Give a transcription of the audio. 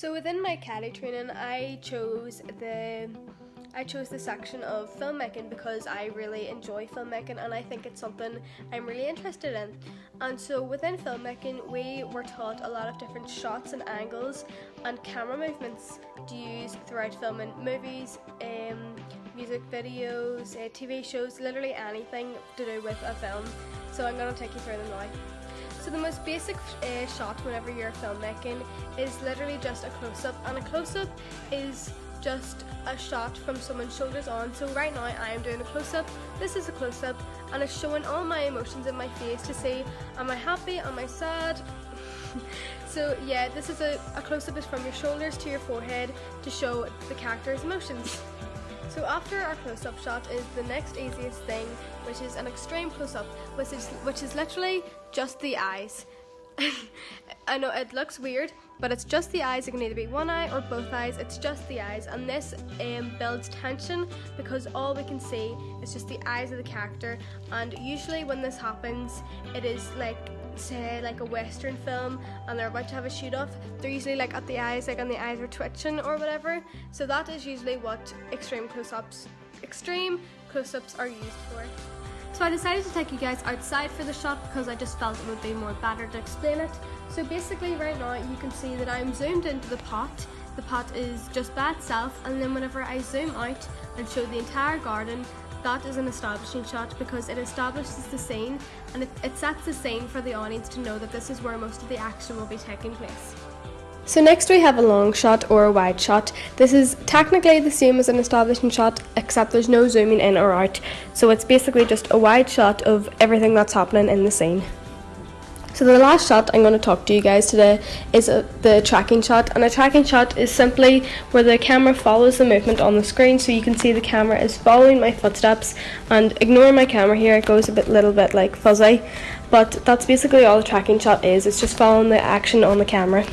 So within my Cali training, I chose the I chose the section of filmmaking because I really enjoy filmmaking and I think it's something I'm really interested in. And so within filmmaking, we were taught a lot of different shots and angles and camera movements to use throughout filming movies, um, music videos, uh, TV shows, literally anything to do with a film. So I'm going to take you through them now. So the most basic uh, shot whenever you're filmmaking is literally just a close-up and a close-up is just a shot from someone's shoulders on. So right now I am doing a close-up, this is a close-up and it's showing all my emotions in my face to see am I happy, am I sad? so yeah, this is a, a close-up is from your shoulders to your forehead to show the character's emotions. So after our close-up shot is the next easiest thing, which is an extreme close-up, which is, which is literally just the eyes. I know it looks weird, but it's just the eyes. It can either be one eye or both eyes. It's just the eyes, and this um, builds tension because all we can see is just the eyes of the character. And usually, when this happens, it is like say like a western film and they're about to have a shoot off they're usually like at the eyes like and the eyes are twitching or whatever so that is usually what extreme close-ups extreme close-ups are used for so I decided to take you guys outside for the shot because I just felt it would be more better to explain it. So basically right now you can see that I'm zoomed into the pot. The pot is just by itself and then whenever I zoom out and show the entire garden, that is an establishing shot because it establishes the scene and it, it sets the scene for the audience to know that this is where most of the action will be taking place. So next we have a long shot or a wide shot. This is technically the same as an establishing shot except there's no zooming in or out. So it's basically just a wide shot of everything that's happening in the scene. So the last shot I'm going to talk to you guys today is a, the tracking shot and a tracking shot is simply where the camera follows the movement on the screen so you can see the camera is following my footsteps and ignore my camera here it goes a bit little bit like fuzzy but that's basically all the tracking shot is it's just following the action on the camera.